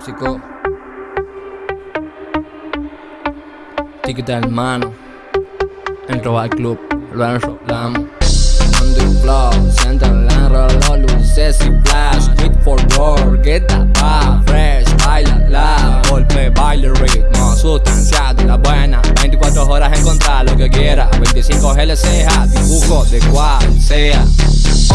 Rico. Ticket hermano. Entro al club. On the floor, siente el enrolo, luces y flash. Quick for work, get vibe, fresh, baila la. Golpe, baile, ritmo, sustancia de la buena. 24 horas encontrar lo que quiera. 25 LCA, dibujo de cual sea.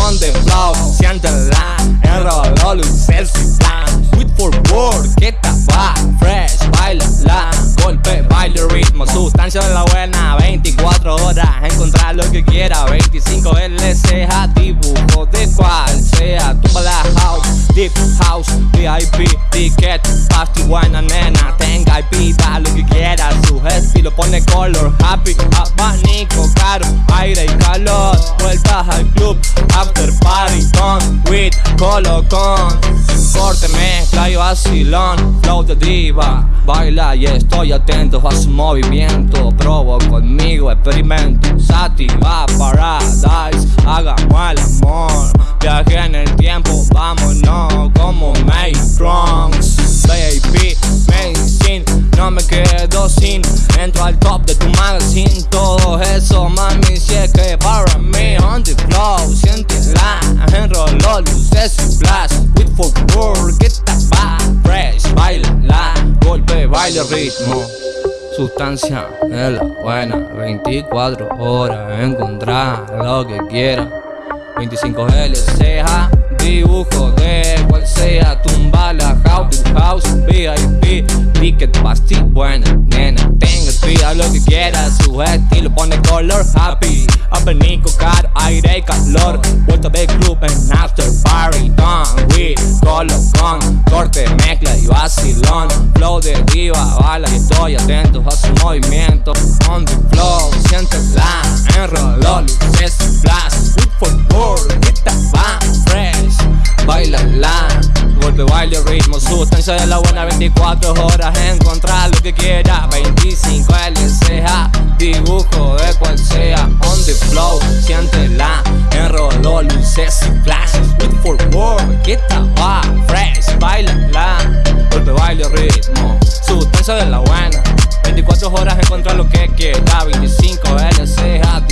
On the floor, siente la enrolo, luces y flash. Quick for work, get that vibe, fresh, baila la. Golpe, baile, ritmo, sustancia de la buena. 24 horas, encontrar lo que quiera. 25 LCA, dibujo de cual sea. Tumba la house, deep house, VIP, ticket, pasty, buena nena. Tenga IP, da lo que quiera. Su estilo pone color, happy, abanico, caro, aire y calor. Vueltas al club, after party, con, with, colocón. Corte, mezcla vacilón, flow de diva. Baila y estoy atento a su movimiento. Probo conmigo, experimento. Sativa, paradise, hagamos el amor. Viaje en el tiempo, vámonos como May Trunks Baby, medicine, no me quedo sin. Entro al top de tu magazine. Todo eso, mami, si es que para ritmo. Sustancia de la buena. 24 horas Encontrar lo que quiera. 25 LCA Dibujo de cual sea. Tumba la house, tu house VIP Ticket, pasty, buena nena Tenga pida lo que quiera. Su estilo pone color happy. Abanico caro, aire y calor. Vuelta de club en after party Done with colocón. Corte, mezcla y vacilón Flow de diva, bala y estoy atento a su movimiento. On the flow, siéntela Enroló, luces flash. Good for get that vibe fresh. Baila la Golpe, baile, ritmo, sustancia de la buena 24 horas, encontrar lo que quiera. 25 LCA, dibujo de cual sea. On the flow, siéntela Enroló, luces y flashes With for get that vibe fresh. Baila la Golpe, baile, ritmo. Sustancia de la buena. 24 horas encontrar lo que quiera. 25 LCA,